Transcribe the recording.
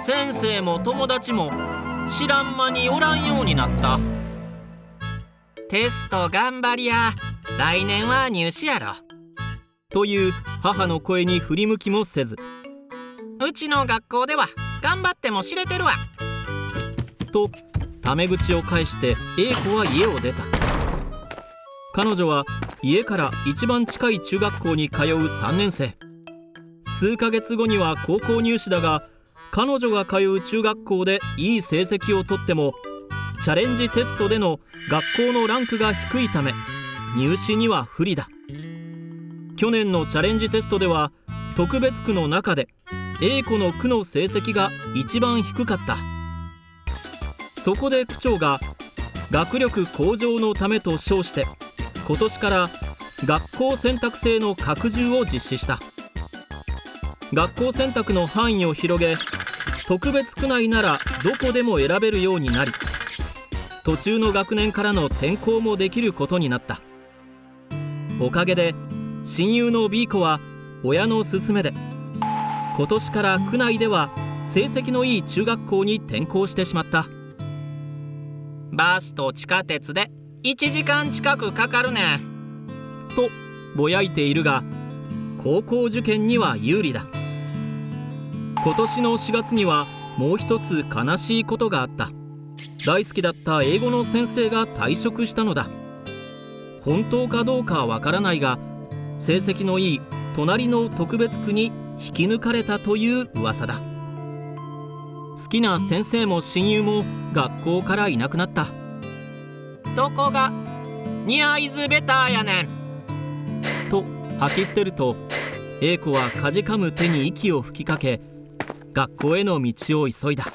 先生も友達も知らん間におらんようになった。テスト頑張りや。来年は入試やろ。という母の声に振り向きもせず。うちの学校では頑張っても知れてるわ。とタメ口を返して A 子は家を出た。彼女は家から一番近い中学校に通う3年生。数ヶ月後には高校入試だが彼女が通う中学校でいい成績をとってもチャレンジテストでの学校のランクが低いため入試には不利だ。去年のチャレンジテストでは特別区の中で A 子の区の成績が一番低かった。そこで区長が学力向上のためと称して今年から学校選択制の拡充を実施した。学校選択の範囲を広げ特別区内ならどこでも選べるようになり途中の学年からの転校もできることになった。おかげで親友の B 子は親の勧めで今年から区内では成績のいい中学校に転校してしまった。バスと地下鉄で1時間近くかかるね。とぼやいているが高校受験には有利だ。今年の4月にはもう一つ悲しいことがあった。大好きだった英語の先生が退職したのだ。本当かどうかわからないが成績のいい隣の特別区に引き抜かれたという噂だ。好きな先生も親友も学校からいなくなった。どこがニアイズベターやねん。と吐き捨てると A 子はかじかむ手に息を吹きかけ学校への道を急いだ。